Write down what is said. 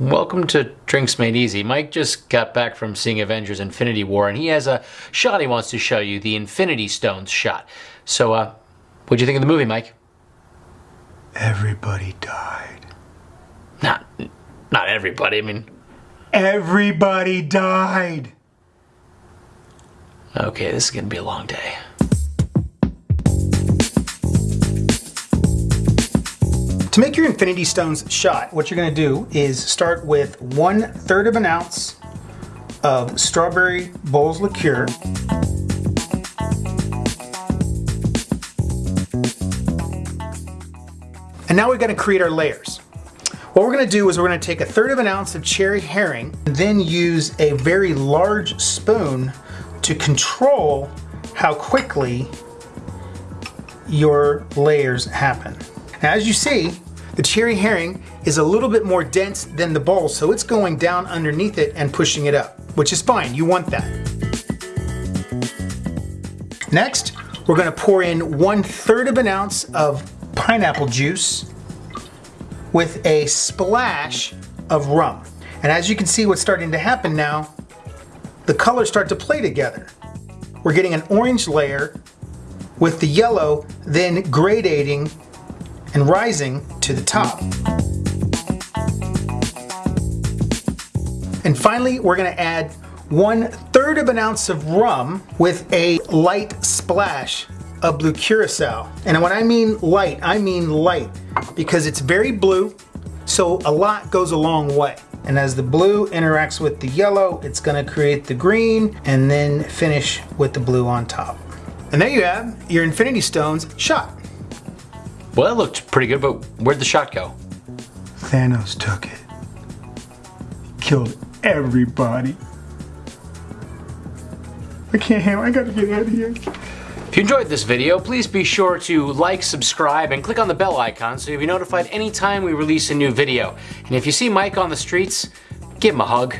Welcome to Drinks Made Easy. Mike just got back from seeing Avengers Infinity War and he has a shot he wants to show you, the Infinity Stones shot. So, uh, what'd you think of the movie, Mike? Everybody died. Not, not everybody, I mean... Everybody died! Okay, this is gonna be a long day. To make your Infinity Stones shot, what you're gonna do is start with one third of an ounce of strawberry Bols liqueur. And now we're gonna create our layers. What we're gonna do is we're gonna take a third of an ounce of cherry Heering, and then use a very large spoon to control how quickly your layers happen. Now, as you see, the cherry Heering is a little bit more dense than the bowl, so it's going down underneath it and pushing it up, which is fine, you want that. Next, we're gonna pour in one third of an ounce of pineapple juice with a splash of rum. And as you can see what's starting to happen now, the colors start to play together. We're getting an orange layer with the yellow then gradating and rising to the top. And finally, we're gonna add one third of an ounce of rum with a light splash of blue curacao. And when I mean light, I mean light because it's very blue, so a lot goes a long way. And as the blue interacts with the yellow, it's gonna create the green and then finish with the blue on top. And there you have your Infinity Stones shot. Well, that looked pretty good, but where'd the shot go? Thanos took it. Killed everybody. I can't handle I gotta get out of here. If you enjoyed this video, please be sure to like, subscribe, and click on the bell icon so you'll be notified anytime we release a new video. And if you see Mike on the streets, give him a hug.